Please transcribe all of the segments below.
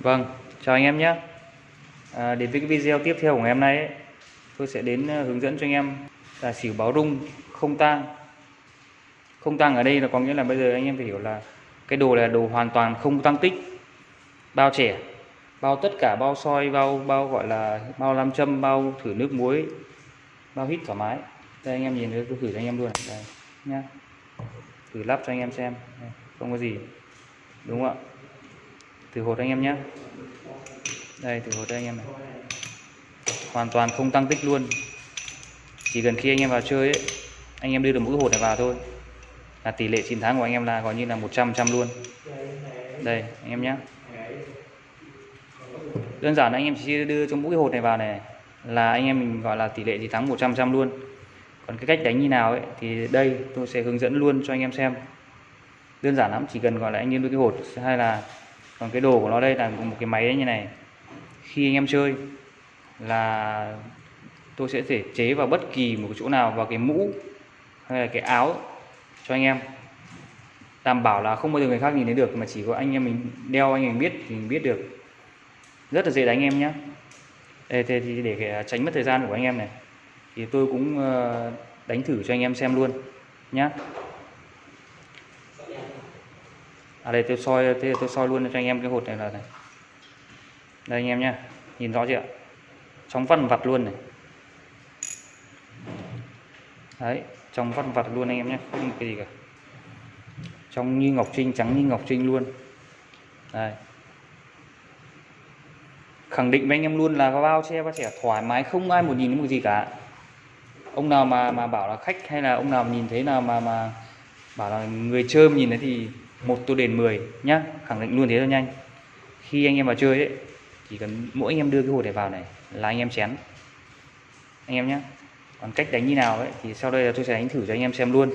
Vâng, chào anh em nhé. À, đến với cái video tiếp theo của ngày hôm nay ấy, tôi sẽ đến ờ, hướng dẫn cho anh em là xỉu báo rung không tang. Không tang ở đây là có nghĩa là bây giờ anh em phải hiểu là cái đồ này là đồ hoàn toàn không tăng tích. Bao trẻ, bao tất cả bao soi, bao bao gọi là bao nam châm, bao thử nước muối, bao hít thoải mái. Đây anh em nhìn thấy tôi thử cho anh em luôn này. Đây nhá. Thử lắp cho anh em xem. Đây, không có gì. Đúng không ạ? Thử hột anh em nhé đây thử hột đây anh em này hoàn toàn không tăng tích luôn chỉ cần khi anh em vào chơi ấy, anh em đưa được mỗi hột này vào thôi là tỷ lệ chiến thắng của anh em là gọi như là 100 trăm luôn đây anh em nhé đơn giản anh em chỉ đưa cho mỗi hột này vào này là anh em mình gọi là tỷ lệ chiến thắng 100 trăm luôn còn cái cách đánh như nào ấy thì đây tôi sẽ hướng dẫn luôn cho anh em xem đơn giản lắm chỉ cần gọi là anh em đưa cái hột hay là còn cái đồ của nó đây là một cái máy như này. Khi anh em chơi là tôi sẽ thể chế vào bất kỳ một chỗ nào, vào cái mũ hay là cái áo cho anh em. Đảm bảo là không bao giờ người khác nhìn thấy được, mà chỉ có anh em mình đeo, anh em biết thì mình biết được. Rất là dễ đánh em nhé đây thì để à, tránh mất thời gian của anh em này, thì tôi cũng ờ, đánh thử cho anh em xem luôn nhé à đây, tôi soi thế tôi soi luôn cho anh em cái hột này là này. Đây, anh em nhá. Nhìn rõ chưa trong văn vặt luôn này. Đấy, trong văn vặt luôn anh em nhé không cái gì cả. Trong như ngọc trinh, trắng như ngọc trinh luôn. Đây khẳng định với anh em luôn là có bao che, bao trẻ thoải mái, không ai một nhìn thấy một gì cả. Ông nào mà mà bảo là khách hay là ông nào nhìn thấy nào mà mà bảo là người chơi nhìn thấy thì một tô đền 10 nhá, khẳng định luôn thế thôi nhanh. Khi anh em vào chơi ấy, chỉ cần mỗi anh em đưa cái hột này vào này là anh em chén. Anh em nhé còn cách đánh như nào ấy, thì sau đây là tôi sẽ đánh thử cho anh em xem luôn.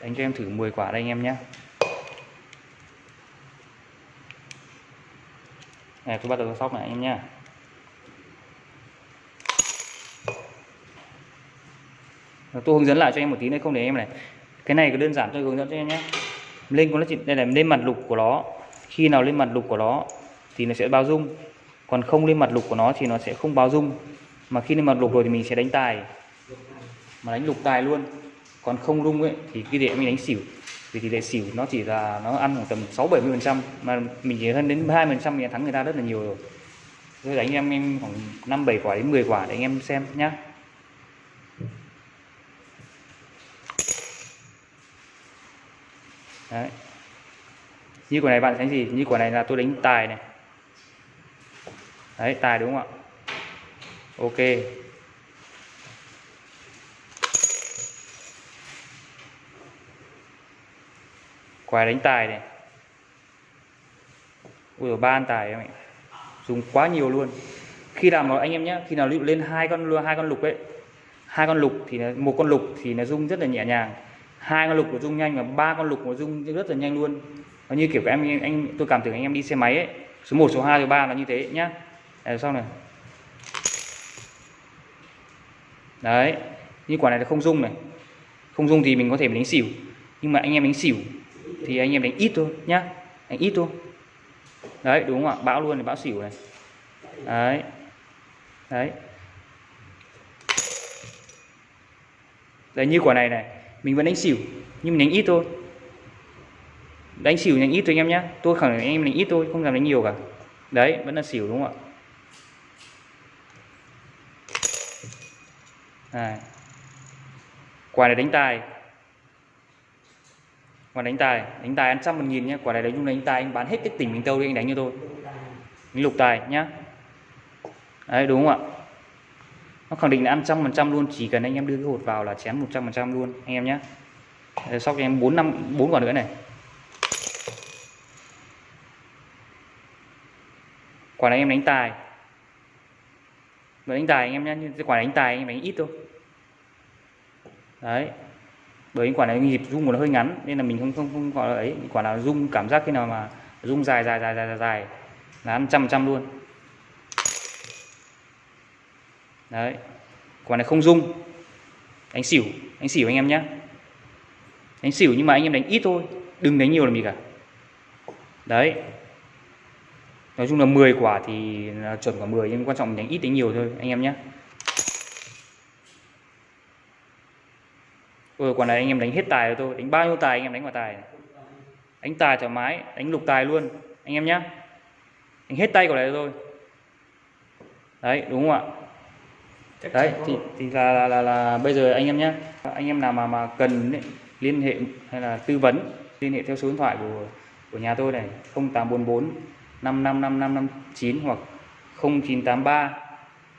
Đánh cho em thử 10 quả đây anh em nhé này, tôi bắt đầu sóc này anh em nhé tôi hướng dẫn lại cho em một tí nữa, không để em này. Cái này có đơn giản tôi hướng dẫn cho em nhé lên con nó chỉ đây là lên mặt lục của nó. Khi nào lên mặt lục của nó thì nó sẽ bao dung. Còn không lên mặt lục của nó thì nó sẽ không bao dung. Mà khi lên mặt lục rồi thì mình sẽ đánh tài. Mà đánh lục tài luôn. Còn không rung ấy, thì cái để mình đánh xỉu. Vì tỷ lệ xỉu nó chỉ là nó ăn khoảng tầm 6 70 phần trăm. Mà mình chỉ hơn đến 20 phần trăm mình thắng người ta rất là nhiều rồi. Tôi đánh em em khoảng 5 7 quả đến 10 quả để anh em xem nhá. Đấy. Như quả này bạn đánh gì? Như quả này là tôi đánh tài này. Đấy, tài đúng không ạ? Ok. Quả đánh tài này. Ui dồi, ba ăn tài em ạ. Dùng quá nhiều luôn. Khi làm mà anh em nhé, khi nào lên hai con hai con lục ấy, hai con lục thì một con lục thì nó rung rất là nhẹ nhàng hai con lục của rung nhanh và ba con lục của rung rất là nhanh luôn. Nó như kiểu các em, anh, tôi cảm tưởng anh em đi xe máy ấy, số 1 số 2 số 3 là như thế nhá. Đây sau này. Đấy, như quả này là không rung này. Không rung thì mình có thể đánh xỉu. Nhưng mà anh em đánh xỉu thì anh em đánh ít thôi nhá. Đánh ít thôi. Đấy, đúng không ạ? Bão luôn thì bão xỉu này. Đấy. Đấy. Đấy, như quả này này mình vẫn đánh xỉu, nhưng mình đánh ít thôi. Đánh xỉu đánh ít thôi anh em nhé tôi khẳng định anh em đánh ít thôi, không làm đánh nhiều cả. Đấy, vẫn là xỉu đúng không ạ? À. quả này đánh tài. Quả đánh tài. Đánh tài ăn trăm một nghìn nhé quả này đánh đánh tài, anh bán hết cái tỉnh mình tâu đi, anh đánh cho tôi. Lục tài nhá. Đấy, đúng không ạ? Nó khẳng định là ăn trăm phần trăm luôn, chỉ cần anh em đưa cái hột vào là chém một trăm phần trăm luôn, anh em nhé ờ, sau cho em bốn năm, bốn quả nữa này. Quả này em đánh tài. Đánh tài anh em nhé nhưng quả đánh tài anh em đánh ít thôi. Đấy. Bởi quả này nhịp rung của nó hơi ngắn, nên là mình không không không gọi là ấy. Quả nào rung, cảm giác khi nào mà rung dài dài dài dài dài là ăn trăm trăm luôn. Đấy. Quả này không dung đánh xỉu đánh xỉu anh em nhé đánh xỉu nhưng mà anh em đánh ít thôi đừng đánh nhiều làm gì cả. Đấy. Nói chung là 10 quả thì là chuẩn quả 10 nhưng quan trọng đánh ít đánh nhiều thôi anh em nhé Ôi, quả này anh em đánh hết tài rồi tôi đánh bao nhiêu tài anh em đánh quả tài này. đánh tài thoải mái đánh lục tài luôn anh em nhé đánh hết tay quả này rồi đấy đúng không ạ? Chắc đấy thì, thì là, là, là, là bây giờ anh em nhé anh em nào mà mà cần ấy, liên hệ hay là tư vấn liên hệ theo số điện thoại của của nhà tôi này 0844 555559 hoặc 0983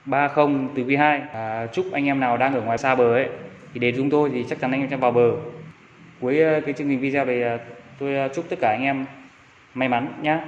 30 từ V2 à, chúc anh em nào đang ở ngoài xa bờ ấy thì đến chúng tôi thì chắc chắn anh em sẽ vào bờ. Cuối ờ, cái chương trình video này ờ, tôi ờ, chúc tất cả anh em may mắn nhé